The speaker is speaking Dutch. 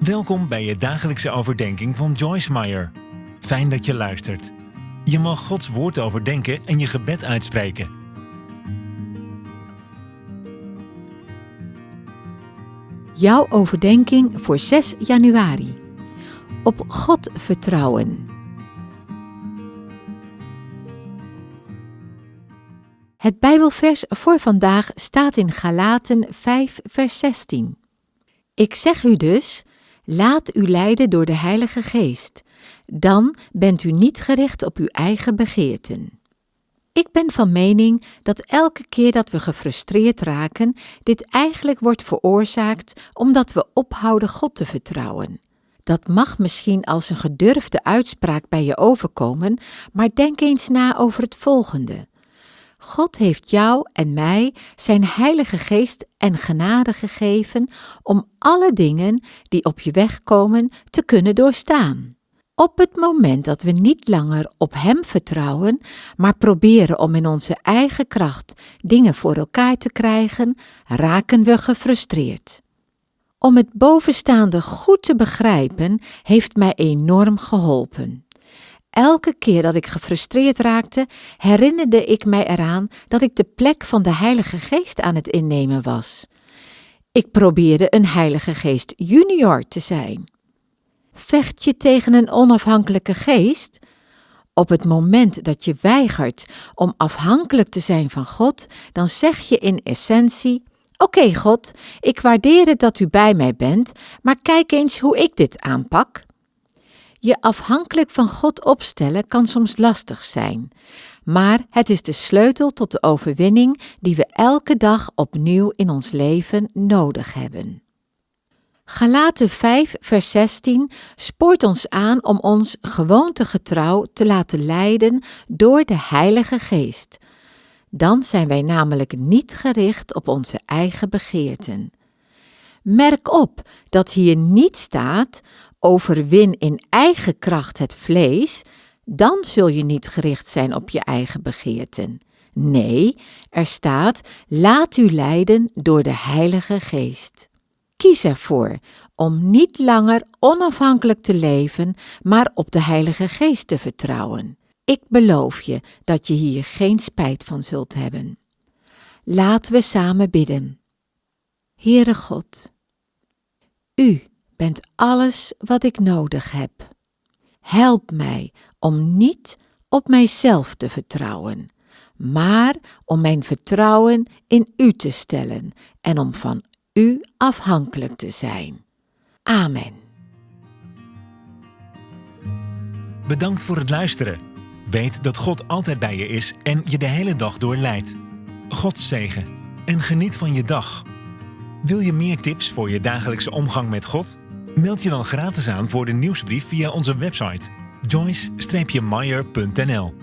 Welkom bij je dagelijkse overdenking van Joyce Meyer. Fijn dat je luistert. Je mag Gods woord overdenken en je gebed uitspreken. Jouw overdenking voor 6 januari. Op God vertrouwen. Het Bijbelvers voor vandaag staat in Galaten 5, vers 16. Ik zeg u dus, laat u leiden door de Heilige Geest. Dan bent u niet gericht op uw eigen begeerten. Ik ben van mening dat elke keer dat we gefrustreerd raken, dit eigenlijk wordt veroorzaakt omdat we ophouden God te vertrouwen. Dat mag misschien als een gedurfde uitspraak bij je overkomen, maar denk eens na over het volgende. God heeft jou en mij zijn Heilige Geest en genade gegeven om alle dingen die op je weg komen te kunnen doorstaan. Op het moment dat we niet langer op Hem vertrouwen, maar proberen om in onze eigen kracht dingen voor elkaar te krijgen, raken we gefrustreerd. Om het bovenstaande goed te begrijpen, heeft mij enorm geholpen. Elke keer dat ik gefrustreerd raakte, herinnerde ik mij eraan dat ik de plek van de Heilige Geest aan het innemen was. Ik probeerde een Heilige Geest junior te zijn. Vecht je tegen een onafhankelijke geest? Op het moment dat je weigert om afhankelijk te zijn van God, dan zeg je in essentie: Oké, God, ik waardeer het dat u bij mij bent, maar kijk eens hoe ik dit aanpak. Je afhankelijk van God opstellen kan soms lastig zijn, maar het is de sleutel tot de overwinning die we elke dag opnieuw in ons leven nodig hebben. Galaten 5, vers 16 spoort ons aan om ons gewoontegetrouw te laten leiden door de Heilige Geest. Dan zijn wij namelijk niet gericht op onze eigen begeerten. Merk op dat hier niet staat: overwin in eigen kracht het vlees, dan zul je niet gericht zijn op je eigen begeerten. Nee, er staat: laat u leiden door de Heilige Geest. Kies ervoor om niet langer onafhankelijk te leven, maar op de Heilige Geest te vertrouwen. Ik beloof je dat je hier geen spijt van zult hebben. Laten we samen bidden. Heere God, U bent alles wat ik nodig heb. Help mij om niet op mijzelf te vertrouwen, maar om mijn vertrouwen in U te stellen en om van U afhankelijk te zijn. Amen. Bedankt voor het luisteren. Weet dat God altijd bij je is en je de hele dag door leidt. God zegen en geniet van je dag. Wil je meer tips voor je dagelijkse omgang met God? Meld je dan gratis aan voor de nieuwsbrief via onze website joyce-meyer.nl